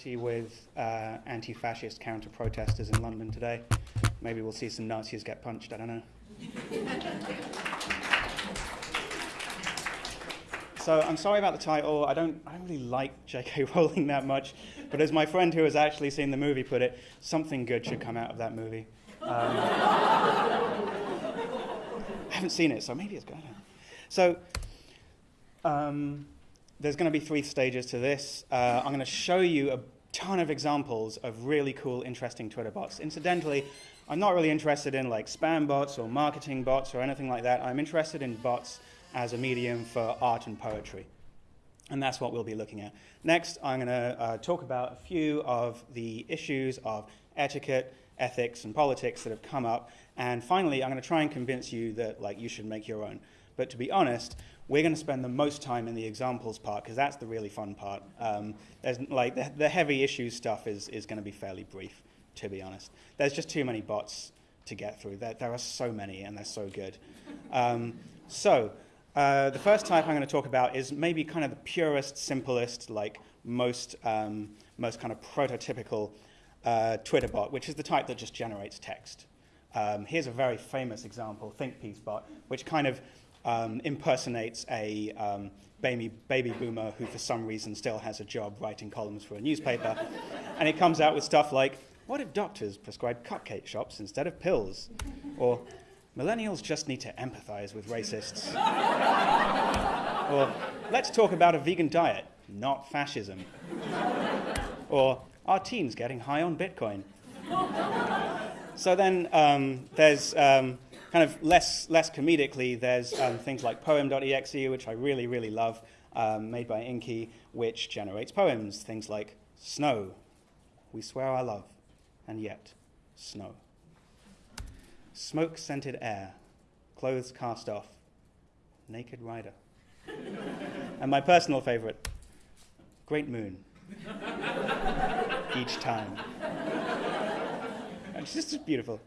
solidarity with uh, anti-fascist counter-protesters in London today. Maybe we'll see some Nazis get punched, I don't know. so I'm sorry about the title. I don't, I don't really like J.K. Rowling that much, but as my friend who has actually seen the movie put it, something good should come out of that movie. Um, I haven't seen it, so maybe it's good. So um, there's going to be three stages to this. Uh, I'm going to show you a ton of examples of really cool, interesting Twitter bots. Incidentally, I'm not really interested in like spam bots or marketing bots or anything like that. I'm interested in bots as a medium for art and poetry. And that's what we'll be looking at. Next, I'm going to uh, talk about a few of the issues of etiquette, ethics, and politics that have come up. And finally, I'm going to try and convince you that like you should make your own. But to be honest, we're going to spend the most time in the examples part because that's the really fun part. Um, there's like the, the, heavy issues stuff is, is going to be fairly brief, to be honest. There's just too many bots to get through. There, there are so many and they're so good. Um, so uh, the first type I'm going to talk about is maybe kind of the purest, simplest, like most, um, most kind of prototypical uh, Twitter bot, which is the type that just generates text. Um, here's a very famous example, ThinkPiece bot, which kind of um, impersonates a um, baby, baby boomer who for some reason still has a job writing columns for a newspaper. and it comes out with stuff like, what if doctors prescribe cupcake shops instead of pills? Or, millennials just need to empathize with racists. or, let's talk about a vegan diet, not fascism. or, are teens getting high on Bitcoin? so then um, there's um, kind of less, less comedically, there's um, things like poem.exe, which I really, really love, um, made by Inky, which generates poems. Things like snow, we swear our love, and yet snow. Smoke scented air, clothes cast off, naked rider. and my personal favorite, great moon. Each time. It's just beautiful.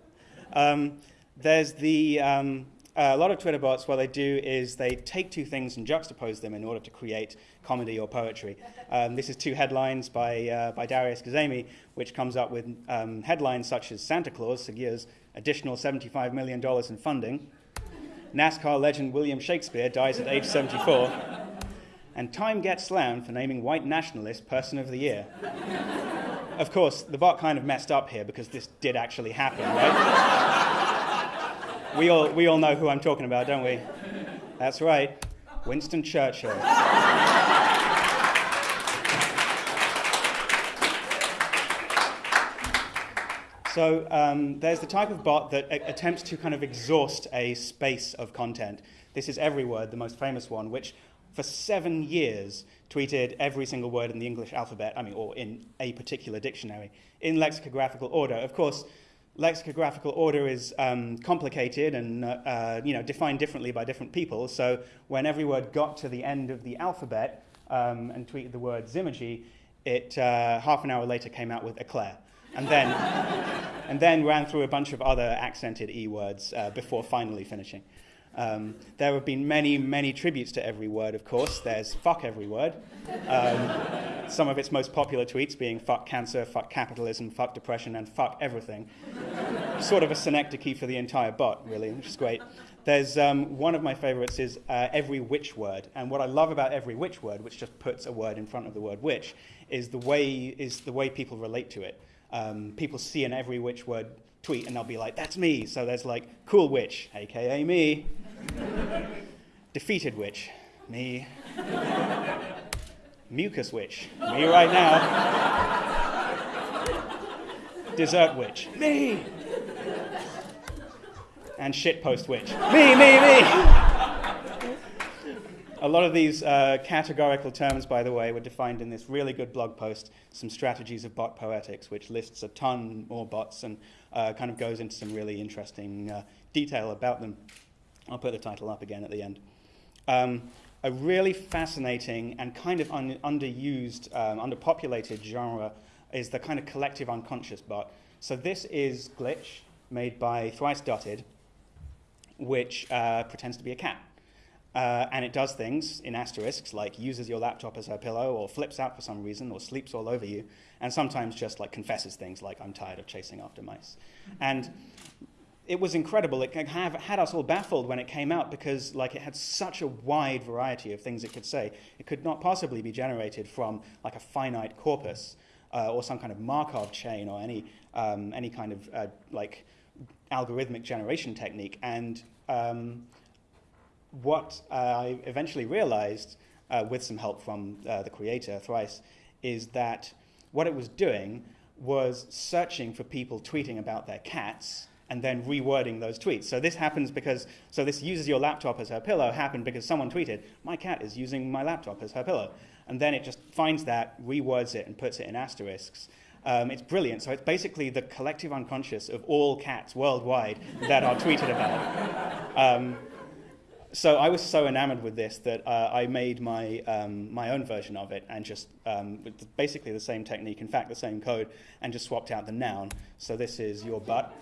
Um, there's the, um, uh, a lot of Twitter bots, what they do is they take two things and juxtapose them in order to create comedy or poetry. Um, this is two headlines by, uh, by Darius Kazemi, which comes up with um, headlines such as Santa Claus secures additional $75 million in funding, NASCAR legend William Shakespeare dies at age 74, and Time gets slammed for naming white nationalist person of the year. of course, the bot kind of messed up here because this did actually happen, right? We, all, we all know who I'm talking about, don't we? That's right, Winston Churchill. So um, there's the type of bot that attempts to kind of exhaust a space of content. This is Everyword, the most famous one, which for seven years tweeted every single word in the English alphabet, I mean, or in a particular dictionary, in lexicographical order. Of course, lexicographical order is um, complicated and uh, uh, you know, defined differently by different people. So when every word got to the end of the alphabet um, and tweeted the word zymurgy, it uh, half an hour later came out with eclair. And then, and then ran through a bunch of other accented E words uh, before finally finishing. Um, there have been many, many tributes to every word, of course. There's fuck every word. Um, some of its most popular tweets being fuck cancer, fuck capitalism, fuck depression, and fuck everything. sort of a synecdoche for the entire bot, really, which is great. There's um, one of my favorites is uh, every witch word. And what I love about every witch word, which just puts a word in front of the word witch, is the way, is the way people relate to it. Um, people see an every witch word tweet and they'll be like, that's me. So there's like, cool witch, aka me. Defeated witch, me. Mucus witch, me right now. Dessert witch, me. And shitpost witch, me, me, me. A lot of these uh, categorical terms, by the way, were defined in this really good blog post, Some Strategies of Bot Poetics, which lists a ton more bots and uh, kind of goes into some really interesting uh, detail about them. I'll put the title up again at the end. Um, a really fascinating and kind of un underused, um, underpopulated genre is the kind of collective unconscious bot. So this is Glitch, made by Thrice Dotted, which uh, pretends to be a cat. Uh, and it does things in asterisks, like uses your laptop as her pillow, or flips out for some reason, or sleeps all over you, and sometimes just like confesses things like "I'm tired of chasing after mice." And it was incredible. It have, had us all baffled when it came out because like it had such a wide variety of things it could say. It could not possibly be generated from like a finite corpus uh, or some kind of Markov chain or any um, any kind of uh, like algorithmic generation technique. And um, what I eventually realized, uh, with some help from uh, the creator Thrice, is that what it was doing was searching for people tweeting about their cats and then rewording those tweets. So this happens because, so this uses your laptop as her pillow happened because someone tweeted, my cat is using my laptop as her pillow. And then it just finds that, rewords it, and puts it in asterisks. Um, it's brilliant. So it's basically the collective unconscious of all cats worldwide that are tweeted about. Um, so I was so enamored with this that uh, I made my, um, my own version of it and just um, basically the same technique, in fact, the same code, and just swapped out the noun. So this is your butt.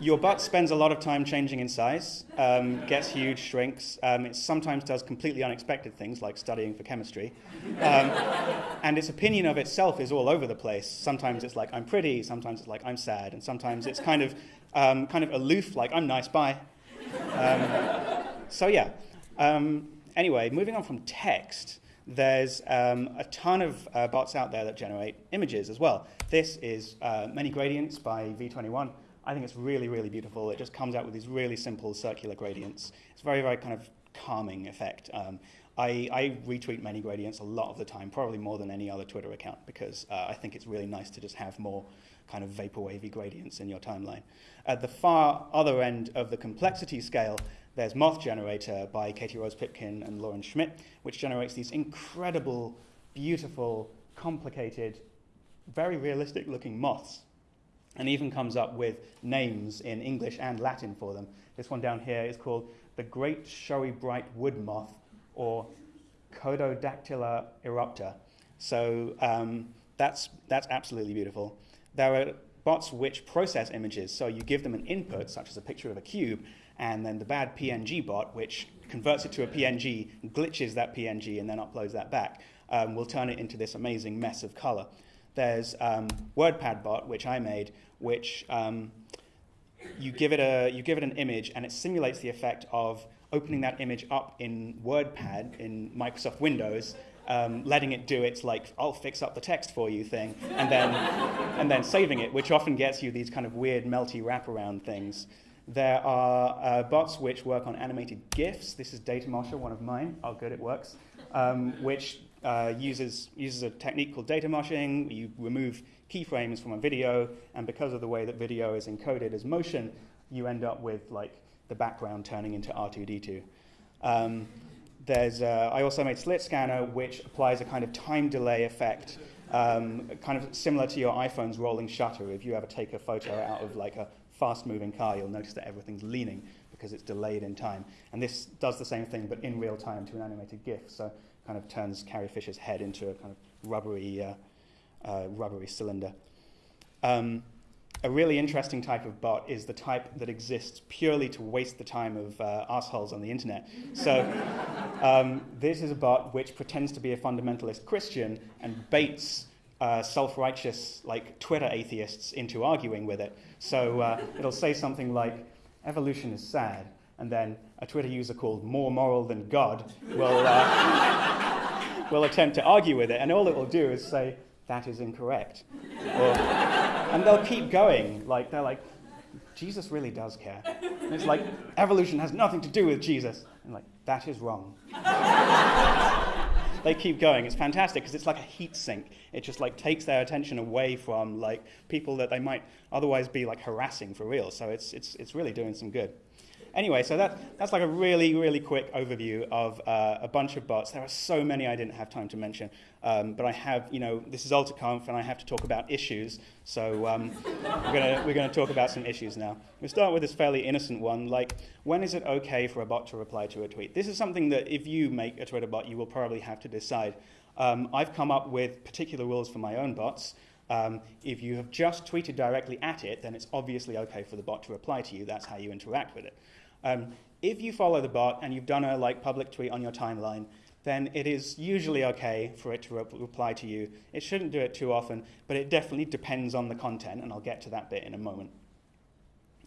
Your butt spends a lot of time changing in size, um, gets huge, shrinks. Um, it sometimes does completely unexpected things like studying for chemistry. Um, and its opinion of itself is all over the place. Sometimes it's like, I'm pretty, sometimes it's like, I'm sad, and sometimes it's kind of, um, kind of aloof, like, I'm nice, bye. Um, so, yeah. Um, anyway, moving on from text, there's a ton of uh, bots out there that generate images as well. This is uh, Many Gradients by V21. I think it's really, really beautiful. It just comes out with these really simple circular gradients. It's very, very kind of calming effect. Um, I, I, retweet many gradients a lot of the time, probably more than any other Twitter account, because uh, I think it's really nice to just have more kind of vaporwavy gradients in your timeline. At the far other end of the complexity scale, there's Moth Generator by Katie Rose Pipkin and Loren Schmidt, which generates these incredible, beautiful, complicated, very realistic looking moths and even comes up with names in English and Latin for them. This one down here is called the Great Showy Bright Wood Moth, or Cododactyla erupta. So um, that's, that's absolutely beautiful. There are bots which process images, so you give them an input, such as a picture of a cube, and then the bad PNG bot, which converts it to a PNG, glitches that PNG, and then uploads that back, um, will turn it into this amazing mess of color. There's um, WordPad bot, which I made, which um, you, give it a, you give it an image and it simulates the effect of opening that image up in WordPad in Microsoft Windows, um, letting it do its like I'll fix up the text for you thing, and then and then saving it, which often gets you these kind of weird melty wraparound things. There are uh, bots which work on animated GIFs. This is Datamosher, one of mine. Oh, good, it works. Um, which uh, uses uses a technique called data moshing. You remove keyframes from a video, and because of the way that video is encoded as motion, you end up with like the background turning into R2D2. Um, there's, uh, I also made Slit Scanner, which applies a kind of time delay effect, um, kind of similar to your iPhone's rolling shutter. If you ever take a photo out of like a fast-moving car, you'll notice that everything's leaning because it's delayed in time. And this does the same thing, but in real time to an animated GIF. So kind of turns Carrie Fisher's head into a kind of rubbery uh, uh, rubbery cylinder. Um, a really interesting type of bot is the type that exists purely to waste the time of uh, assholes on the internet. So um, this is a bot which pretends to be a fundamentalist Christian and baits uh, self-righteous like Twitter atheists into arguing with it. So uh, it'll say something like, evolution is sad, and then a Twitter user called More Moral Than God will, uh, will attempt to argue with it, and all it will do is say, that is incorrect. Or, and they'll keep going. Like, they're like, Jesus really does care. And it's like, evolution has nothing to do with Jesus. And like, that is wrong. they keep going. It's fantastic because it's like a heat sink. It just like takes their attention away from like people that they might otherwise be like harassing for real. So it's, it's, it's really doing some good. Anyway, so that, that's like a really, really quick overview of uh, a bunch of bots. There are so many I didn't have time to mention, um, but I have, you know, this is AltaConf and I have to talk about issues, so um, we're going we're gonna talk about some issues now. We'll start with this fairly innocent one, like when is it okay for a bot to reply to a tweet? This is something that if you make a Twitter bot, you will probably have to decide. Um, I've come up with particular rules for my own bots. Um, if you have just tweeted directly at it, then it's obviously okay for the bot to reply to you. That's how you interact with it. Um, if you follow the bot and you've done a like public tweet on your timeline, then it is usually okay for it to re reply to you. It shouldn't do it too often, but it definitely depends on the content, and I'll get to that bit in a moment.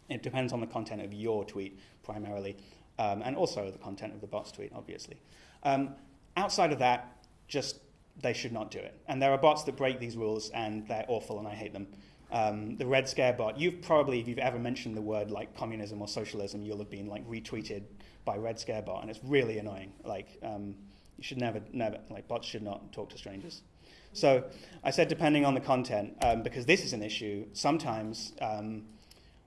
It depends on the content of your tweet primarily, um, and also the content of the bot's tweet, obviously. Um, outside of that, just they should not do it. And there are bots that break these rules, and they're awful, and I hate them. Um, the Red Scare bot, you've probably, if you've ever mentioned the word like communism or socialism, you'll have been like retweeted by Red Scare bot, and it's really annoying. Like, um, you should never, never, like bots should not talk to strangers. So I said depending on the content, um, because this is an issue, sometimes um,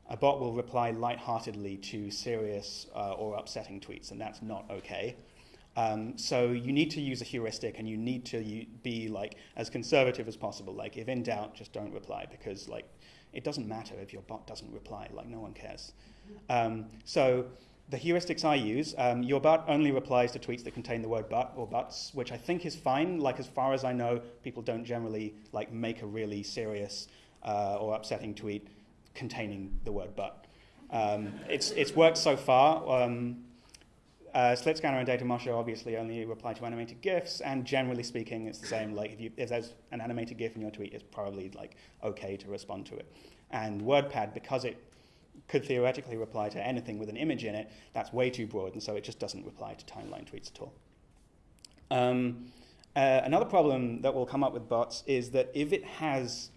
a bot will reply lightheartedly to serious uh, or upsetting tweets, and that's not okay. Um, so you need to use a heuristic, and you need to be like as conservative as possible. Like if in doubt, just don't reply because like it doesn't matter if your bot doesn't reply. Like no one cares. Um, so the heuristics I use, um, your bot only replies to tweets that contain the word but or buts, which I think is fine. Like as far as I know, people don't generally like make a really serious uh, or upsetting tweet containing the word but. Um, it's, it's worked so far. Um, uh, Slit Scanner and data Datamosh obviously only reply to animated GIFs, and generally speaking, it's the same. Like if, you, if there's an animated GIF in your tweet, it's probably like okay to respond to it. And WordPad, because it could theoretically reply to anything with an image in it, that's way too broad, and so it just doesn't reply to timeline tweets at all. Um, uh, another problem that will come up with bots is that if it has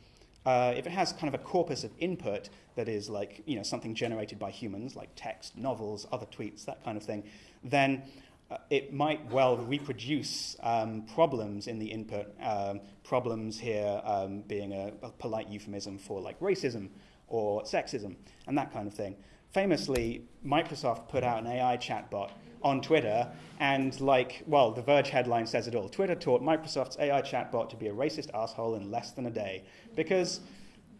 uh, if it has kind of a corpus of input that is like you know something generated by humans, like text, novels, other tweets, that kind of thing, then uh, it might well reproduce um, problems in the input. Um, problems here um, being a, a, polite euphemism for like racism or sexism and that kind of thing. Famously, Microsoft put out an AI chatbot on Twitter, and like, well, the Verge headline says it all. Twitter taught Microsoft's AI chatbot to be a racist asshole in less than a day because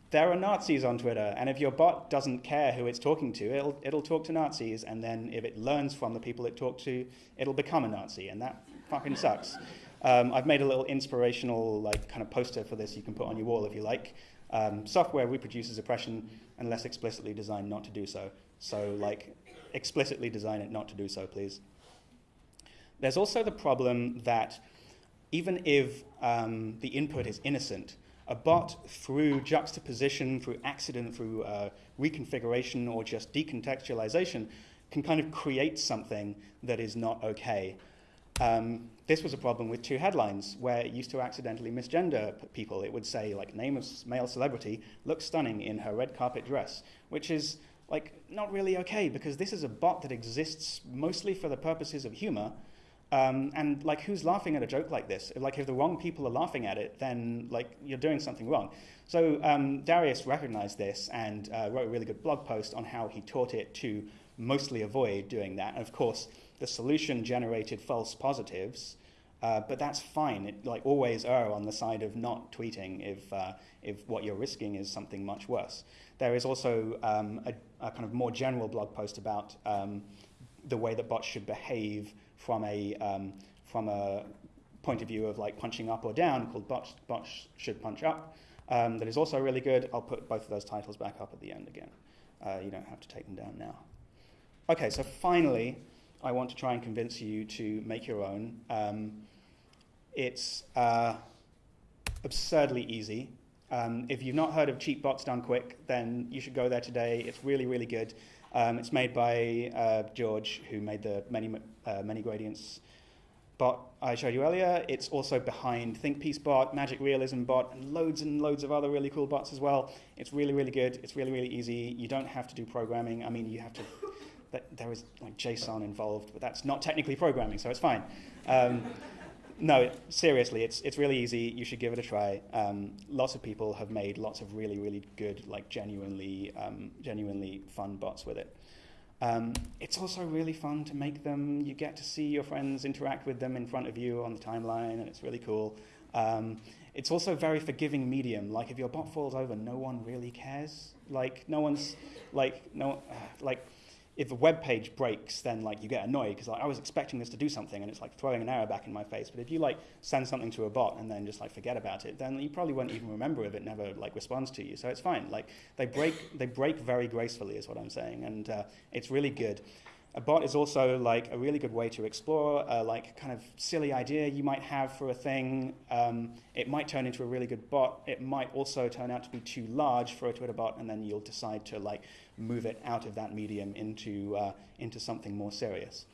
there are Nazis on Twitter, and if your bot doesn't care who it's talking to, it'll, it'll talk to Nazis, and then if it learns from the people it talked to, it'll become a Nazi, and that fucking sucks. Um, I've made a little inspirational like kind of poster for this you can put on your wall if you like. Um, software reproduces oppression unless explicitly designed not to do so. So like explicitly design it not to do so, please. There's also the problem that even if um, the input is innocent, a bot through juxtaposition, through accident, through uh, reconfiguration, or just decontextualization can kind of create something that is not okay. Um, this was a problem with two headlines where it used to accidentally misgender people. It would say, like, name of male celebrity looks stunning in her red carpet dress, which is like not really okay because this is a bot that exists mostly for the purposes of humor um, and like, who's laughing at a joke like this? Like, if the wrong people are laughing at it, then like you're doing something wrong. So um, Darius recognized this and uh, wrote a really good blog post on how he taught it to mostly avoid doing that. And of course, the solution generated false positives, uh, but that's fine. It, like always err on the side of not tweeting if uh, if what you're risking is something much worse. There is also um, a, a, kind of more general blog post about um, the way that bots should behave from a, um, from a point of view of like punching up or down called Bots, bots Should Punch Up. Um, that is also really good. I'll put both of those titles back up at the end again. Uh, you don't have to take them down now. Okay, so finally, I want to try and convince you to make your own. Um, it's uh, absurdly easy. Um, if you've not heard of Cheap Bots Done Quick, then you should go there today. It's really, really good. Um, it's made by uh, George, who made the many, uh, many gradients bot I showed you earlier. It's also behind ThinkPiece bot, Magic Realism bot, and loads and loads of other really cool bots as well. It's really, really good. It's really, really easy. You don't have to do programming. I mean, you have to, there is like JSON involved, but that's not technically programming, so it's fine. Um, no, seriously, it's, it's really easy. You should give it a try. Um, lots of people have made lots of really, really good, like genuinely, um, genuinely fun bots with it. Um, it's also really fun to make them. You get to see your friends interact with them in front of you on the timeline, and it's really cool. Um, it's also a very forgiving medium. Like if your bot falls over, no one really cares. Like no one's like no uh, like if a web page breaks, then like you get annoyed because like, I was expecting this to do something and it's like throwing an error back in my face. But if you like send something to a bot and then just like forget about it, then you probably won't even remember if it never like responds to you. So it's fine. Like they break, they break very gracefully, is what I'm saying, and uh, it's really good. A bot is also like a really good way to explore a like kind of silly idea you might have for a thing. Um, it might turn into a really good bot. It might also turn out to be too large for a Twitter bot, and then you'll decide to like move it out of that medium into uh, into something more serious.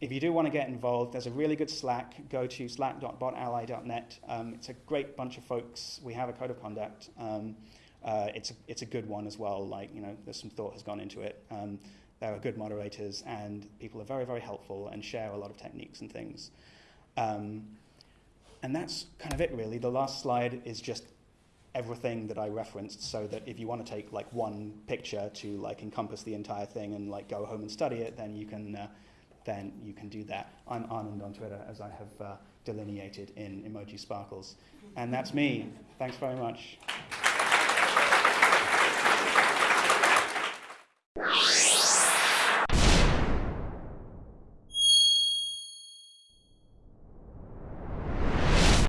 If you do want to get involved, there's a really good Slack. Go to slack.botally.net. Um, it's a great bunch of folks. We have a code of conduct. Um, uh, it's, a, it's a good one as well. Like, you know, there's some thought has gone into it. Um, there are good moderators, and people are very, very helpful and share a lot of techniques and things. Um, and that's kind of it, really. The last slide is just everything that I referenced, so that if you want to take like one picture to like encompass the entire thing and like go home and study it, then you can, uh, then you can do that. I'm Anand on Twitter, as I have uh, delineated in emoji sparkles, and that's me. Thanks very much.